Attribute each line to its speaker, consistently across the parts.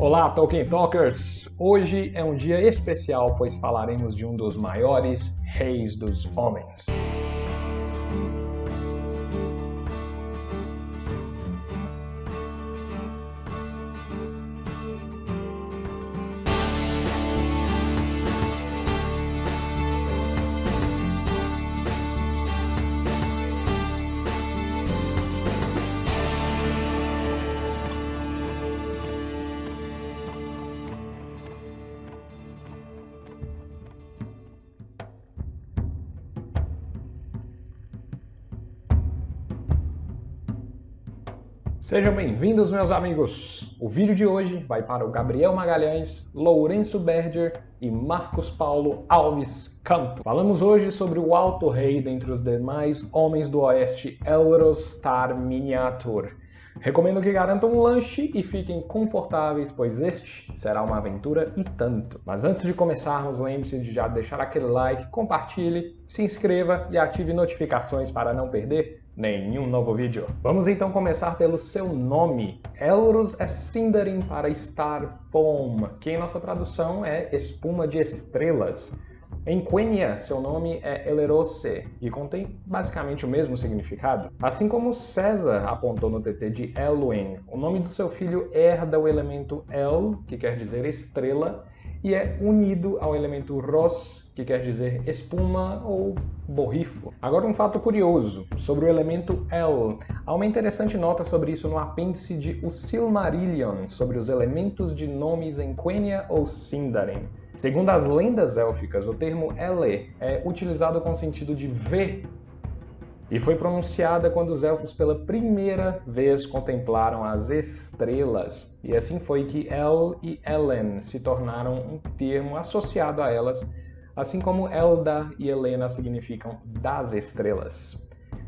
Speaker 1: Olá, Tolkien Talkers! Hoje é um dia especial, pois falaremos de um dos maiores reis dos homens. Sejam bem-vindos, meus amigos! O vídeo de hoje vai para o Gabriel Magalhães, Lourenço Berger e Marcos Paulo Alves Campo. Falamos hoje sobre o Alto Rei dentre os demais homens do Oeste Elros Tar Miniatur. Recomendo que garantam um lanche e fiquem confortáveis, pois este será uma aventura e tanto. Mas antes de começarmos, lembre-se de já deixar aquele like, compartilhe, se inscreva e ative notificações para não perder nenhum novo vídeo. Vamos então começar pelo seu nome. Elros é Sindarin para Star Foam, que em nossa tradução é espuma de estrelas. Em Quenya, seu nome é Elerose e contém basicamente o mesmo significado. Assim como César apontou no TT de Elwin, o nome do seu filho herda o elemento El, que quer dizer estrela, e é unido ao elemento Ros, que quer dizer espuma ou borrifo. Agora um fato curioso sobre o elemento El. Há uma interessante nota sobre isso no apêndice de O Silmarillion, sobre os elementos de nomes em Quenya ou Sindarin. Segundo as lendas élficas, o termo Ele é utilizado com o sentido de ver e foi pronunciada quando os elfos pela primeira vez contemplaram as estrelas. E assim foi que El e Ellen se tornaram um termo associado a elas assim como Elda e Helena significam das estrelas.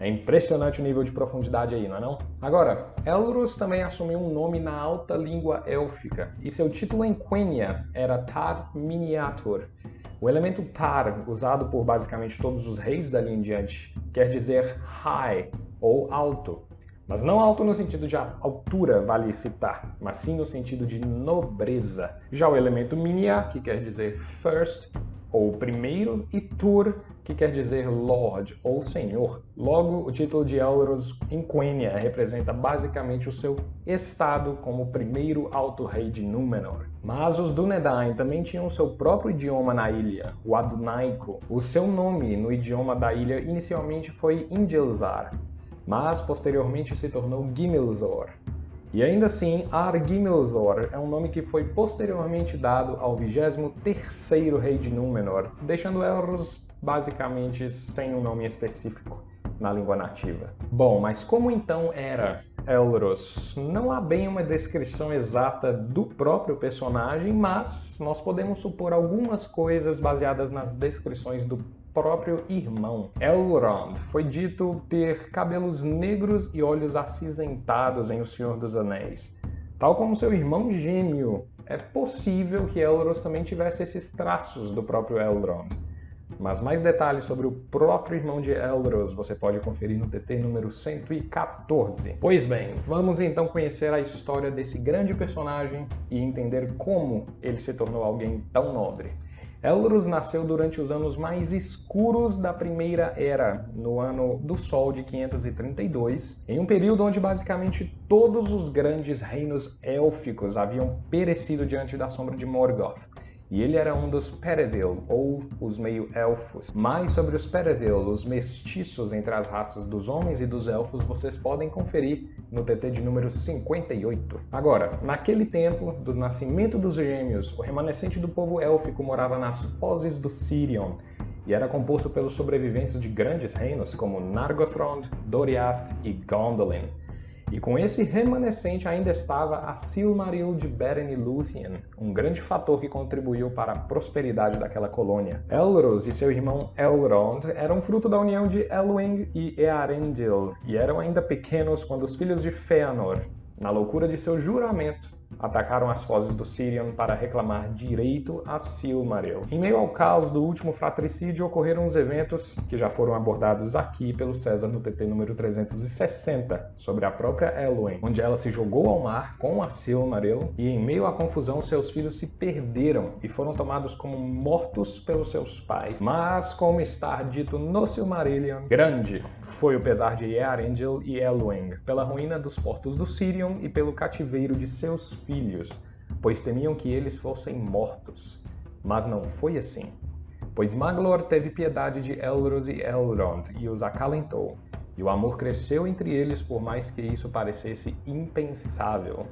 Speaker 1: É impressionante o nível de profundidade aí, não é não? Agora, Elros também assumiu um nome na alta língua élfica, e seu título em Quenya era Tar Miniatur. O elemento Tar, usado por basicamente todos os reis dali em diante, quer dizer high ou alto. Mas não alto no sentido de altura, vale citar, mas sim no sentido de nobreza. Já o elemento Minia, que quer dizer first, ou primeiro, e Tur, que quer dizer Lord ou Senhor. Logo, o título de Elros em Quenya representa basicamente o seu estado como primeiro alto-rei de Númenor. Mas os Dúnedain também tinham seu próprio idioma na ilha, o Adunaico. O seu nome no idioma da ilha inicialmente foi Ingilzar, mas posteriormente se tornou Gimilzor. E ainda assim, Argimilzor é um nome que foi posteriormente dado ao 23º rei de Númenor, deixando Elros basicamente sem um nome específico na língua nativa. Bom, mas como então era Elros? Não há bem uma descrição exata do próprio personagem, mas nós podemos supor algumas coisas baseadas nas descrições do próprio irmão. Elrond foi dito ter cabelos negros e olhos acinzentados em O Senhor dos Anéis. Tal como seu irmão gêmeo, é possível que Elros também tivesse esses traços do próprio Elrond. Mas mais detalhes sobre o próprio irmão de Elros você pode conferir no TT número 114. Pois bem, vamos então conhecer a história desse grande personagem e entender como ele se tornou alguém tão nobre. Elros nasceu durante os anos mais escuros da Primeira Era, no ano do Sol de 532, em um período onde basicamente todos os grandes reinos élficos haviam perecido diante da sombra de Morgoth. E ele era um dos Perevil, ou os meio-elfos. Mais sobre os Perevil, os mestiços entre as raças dos homens e dos elfos, vocês podem conferir no TT de número 58. Agora, naquele tempo do nascimento dos gêmeos, o remanescente do povo élfico morava nas fozes do Sirion, e era composto pelos sobreviventes de grandes reinos como Nargothrond, Doriath e Gondolin. E com esse remanescente ainda estava a Silmaril de Beren e Luthien, um grande fator que contribuiu para a prosperidade daquela colônia. Elros e seu irmão Elrond eram fruto da união de Elwing e Earendil, e eram ainda pequenos quando os filhos de Fëanor, na loucura de seu juramento, atacaram as fozes do Sirion para reclamar direito a Silmaril. Em meio ao caos do último fratricídio, ocorreram os eventos que já foram abordados aqui pelo César no TT número 360, sobre a própria Elwyn, onde ela se jogou ao mar com a Silmaril e em meio à confusão seus filhos se perderam e foram tomados como mortos pelos seus pais. Mas, como está dito no Silmarillion, grande foi o pesar de Earendil e Elwing pela ruína dos portos do Sirion e pelo cativeiro de seus filhos pois temiam que eles fossem mortos. Mas não foi assim. Pois Maglor teve piedade de Elros e Elrond e os acalentou, e o amor cresceu entre eles por mais que isso parecesse impensável.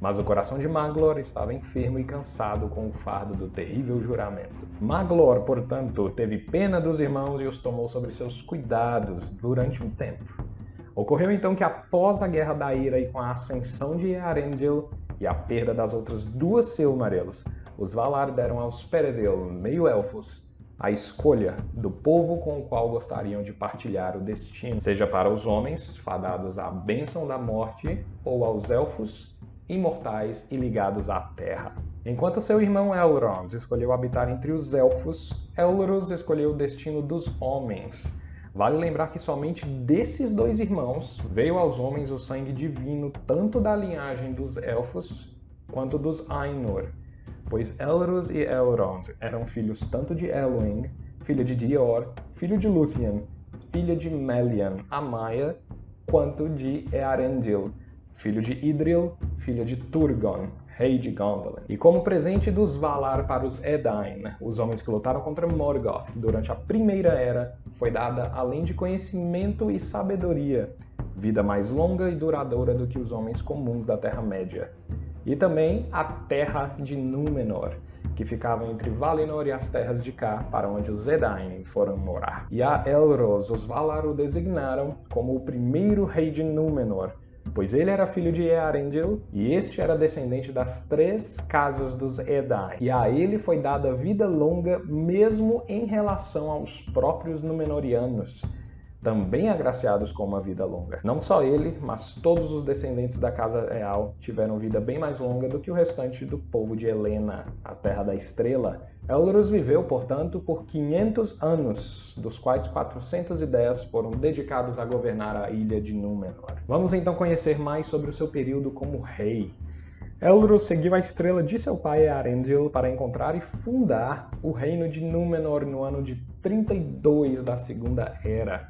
Speaker 1: Mas o coração de Maglor estava enfermo e cansado com o fardo do terrível juramento. Maglor, portanto, teve pena dos irmãos e os tomou sobre seus cuidados durante um tempo. Ocorreu então que após a Guerra da Ira e com a ascensão de Arendil, e a perda das outras duas Silmarils, os Valar deram aos Peredil, meio-elfos, a escolha do povo com o qual gostariam de partilhar o destino, seja para os homens, fadados à bênção da morte, ou aos elfos, imortais e ligados à terra. Enquanto seu irmão Elrond escolheu habitar entre os elfos, Elros escolheu o destino dos homens, Vale lembrar que somente desses dois irmãos veio aos homens o sangue divino, tanto da linhagem dos elfos quanto dos Ainur, pois Elros e Elrond eram filhos tanto de Elwing, filha de Dior, filho de Luthien, filha de Melian, a Maia, quanto de Earendil, filho de Idril, filha de Turgon, rei de Gondolin. E como presente dos Valar para os Edain, os homens que lutaram contra Morgoth durante a Primeira Era, foi dada, além de conhecimento e sabedoria, vida mais longa e duradoura do que os homens comuns da Terra-média. E também a Terra de Númenor, que ficava entre Valinor e as terras de cá, para onde os Edain foram morar. E a Elros, os Valar o designaram como o primeiro rei de Númenor, pois ele era filho de Earendil e este era descendente das três casas dos Edain. E a ele foi dada vida longa mesmo em relação aos próprios Númenóreanos, também agraciados com uma vida longa. Não só ele, mas todos os descendentes da casa real tiveram vida bem mais longa do que o restante do povo de Helena, a terra da estrela. Elros viveu, portanto, por 500 anos, dos quais 410 foram dedicados a governar a ilha de Númenor. Vamos então conhecer mais sobre o seu período como rei. Elros seguiu a estrela de seu pai Arendil para encontrar e fundar o reino de Númenor no ano de 32 da Segunda Era.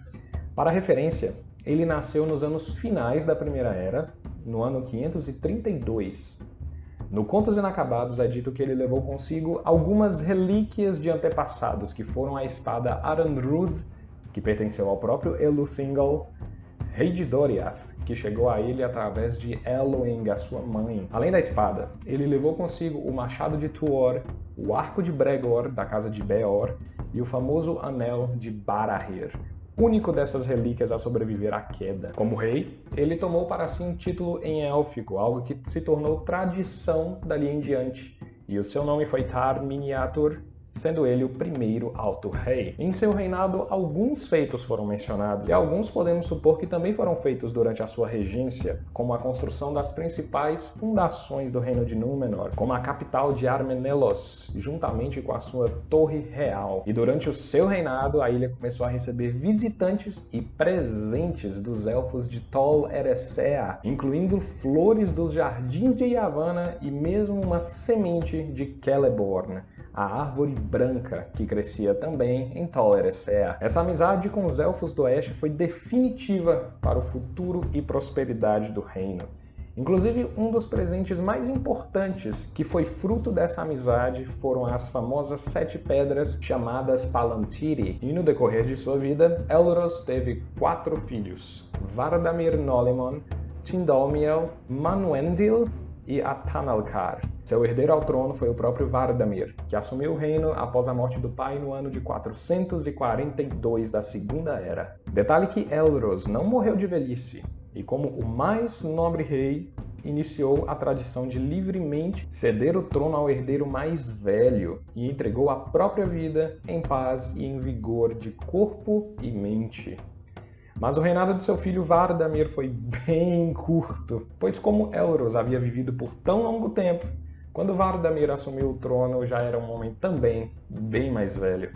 Speaker 1: Para referência, ele nasceu nos anos finais da Primeira Era, no ano 532. No Contos Inacabados é dito que ele levou consigo algumas relíquias de antepassados, que foram a espada Aranruth, que pertenceu ao próprio Eluthingal, rei de Doriath, que chegou a ele através de Elwing, a sua mãe. Além da espada, ele levou consigo o machado de Tuor, o arco de Bregor, da casa de Beor, e o famoso anel de Barahir, único dessas relíquias a sobreviver à queda. Como rei, ele tomou para si um título em élfico, algo que se tornou tradição dali em diante, e o seu nome foi Tar Miniatur, sendo ele o primeiro alto rei. Em seu reinado, alguns feitos foram mencionados, e alguns podemos supor que também foram feitos durante a sua regência, como a construção das principais fundações do reino de Númenor, como a capital de Armenelos, juntamente com a sua torre real. E durante o seu reinado, a ilha começou a receber visitantes e presentes dos elfos de Tol Eressëa, incluindo flores dos jardins de Yavanna e mesmo uma semente de Celeborn a árvore branca que crescia também em Tol Eressëa. Essa amizade com os elfos do oeste foi definitiva para o futuro e prosperidade do reino. Inclusive, um dos presentes mais importantes que foi fruto dessa amizade foram as famosas sete pedras chamadas Palantiri. E no decorrer de sua vida, Elros teve quatro filhos: Vardamir Nolimon, Tindalmiel, Manuendil e Atanalkar. Seu herdeiro ao trono foi o próprio Vardamir, que assumiu o reino após a morte do pai no ano de 442 da Segunda Era. Detalhe que Elros não morreu de velhice, e como o mais nobre rei, iniciou a tradição de livremente ceder o trono ao herdeiro mais velho e entregou a própria vida em paz e em vigor de corpo e mente. Mas o reinado de seu filho Vardamir foi bem curto, pois como Elros havia vivido por tão longo tempo, quando Vardamir assumiu o trono já era um homem também bem mais velho,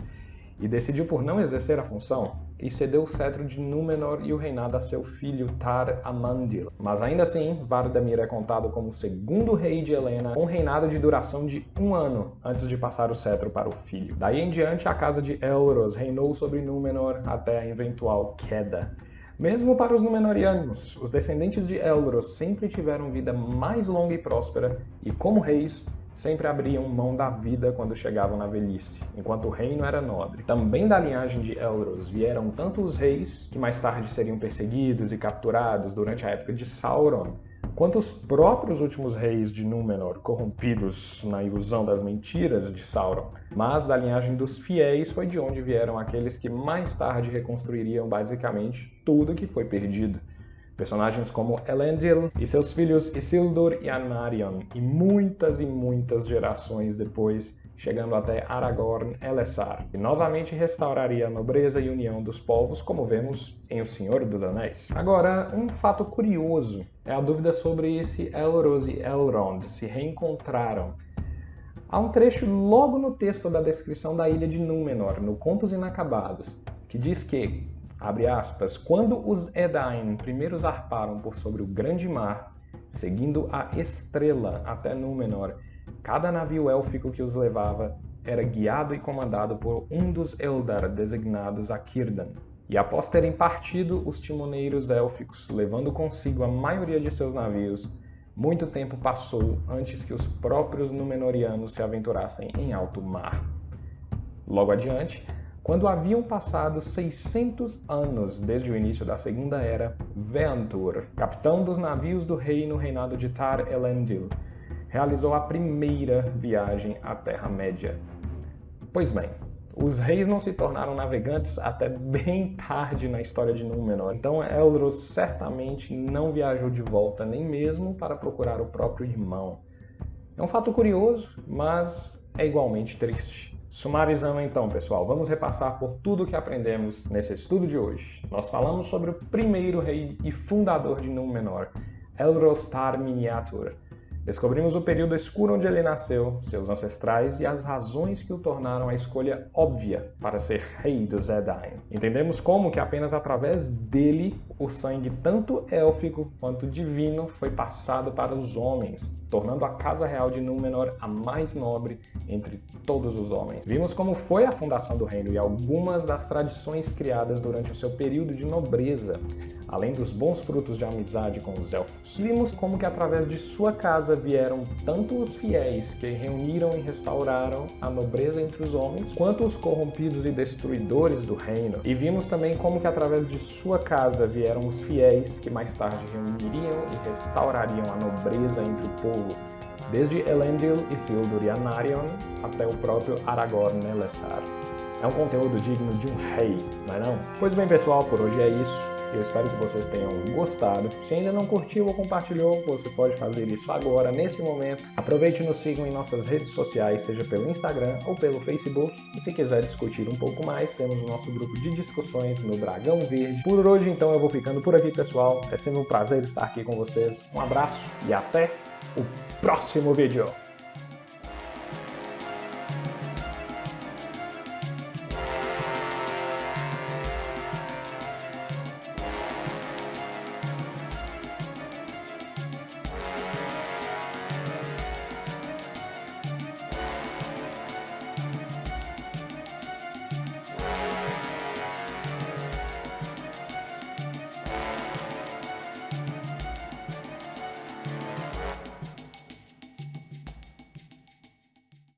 Speaker 1: e decidiu por não exercer a função e cedeu o cetro de Númenor e o reinado a seu filho Tar Amandil. Mas ainda assim, Vardamir é contado como segundo rei de Helena, com um reinado de duração de um ano antes de passar o cetro para o filho. Daí em diante, a casa de Elros reinou sobre Númenor até a eventual queda. Mesmo para os Númenóreanos, os descendentes de Elros sempre tiveram vida mais longa e próspera, e como reis, sempre abriam mão da vida quando chegavam na velhice, enquanto o reino era nobre. Também da linhagem de Elros vieram tanto os reis, que mais tarde seriam perseguidos e capturados durante a época de Sauron, quanto os próprios últimos reis de Númenor, corrompidos na ilusão das mentiras de Sauron. Mas da linhagem dos fiéis foi de onde vieram aqueles que mais tarde reconstruiriam basicamente tudo que foi perdido. Personagens como Elendil e seus filhos Isildur e Anarion, e muitas e muitas gerações depois, chegando até Aragorn Elessar, que novamente restauraria a nobreza e união dos povos, como vemos em O Senhor dos Anéis. Agora, um fato curioso é a dúvida sobre se Elros e Elrond se reencontraram. Há um trecho logo no texto da descrição da ilha de Númenor, no Contos Inacabados, que diz que Abre aspas. Quando os Edain primeiro zarparam por sobre o grande mar, seguindo a estrela até Númenor, cada navio élfico que os levava era guiado e comandado por um dos Eldar designados a Círdan. E após terem partido os timoneiros élficos, levando consigo a maioria de seus navios, muito tempo passou antes que os próprios Númenóreanos se aventurassem em alto mar. Logo adiante, quando haviam passado 600 anos desde o início da Segunda Era, Veantur, capitão dos navios do rei no reinado de Tar Elendil, realizou a primeira viagem à Terra-média. Pois bem, os reis não se tornaram navegantes até bem tarde na história de Númenor, então Elros certamente não viajou de volta nem mesmo para procurar o próprio irmão. É um fato curioso, mas é igualmente triste. Sumarizando então, pessoal, vamos repassar por tudo que aprendemos nesse estudo de hoje. Nós falamos sobre o primeiro rei e fundador de Númenor, Elrostar Miniatur. Descobrimos o período escuro onde ele nasceu, seus ancestrais e as razões que o tornaram a escolha óbvia para ser rei dos Edain. Entendemos como que apenas através dele o sangue tanto élfico quanto divino foi passado para os homens, tornando a Casa Real de Númenor a mais nobre entre todos os homens. Vimos como foi a fundação do reino e algumas das tradições criadas durante o seu período de nobreza, além dos bons frutos de amizade com os elfos. Vimos como que através de sua casa vieram tanto os fiéis que reuniram e restauraram a nobreza entre os homens, quanto os corrompidos e destruidores do reino. E vimos também como que através de sua casa vieram os fiéis que mais tarde reuniriam e restaurariam a nobreza entre o povo desde Elendil e Sildur Anarion até o próprio Aragorn Elessar. É um conteúdo digno de um rei, não é não? Pois bem pessoal, por hoje é isso. Eu espero que vocês tenham gostado. Se ainda não curtiu ou compartilhou, você pode fazer isso agora, nesse momento. Aproveite e nos sigam em nossas redes sociais, seja pelo Instagram ou pelo Facebook. E se quiser discutir um pouco mais, temos o nosso grupo de discussões no Dragão Verde. Por hoje, então, eu vou ficando por aqui, pessoal. É sempre um prazer estar aqui com vocês. Um abraço e até o próximo vídeo.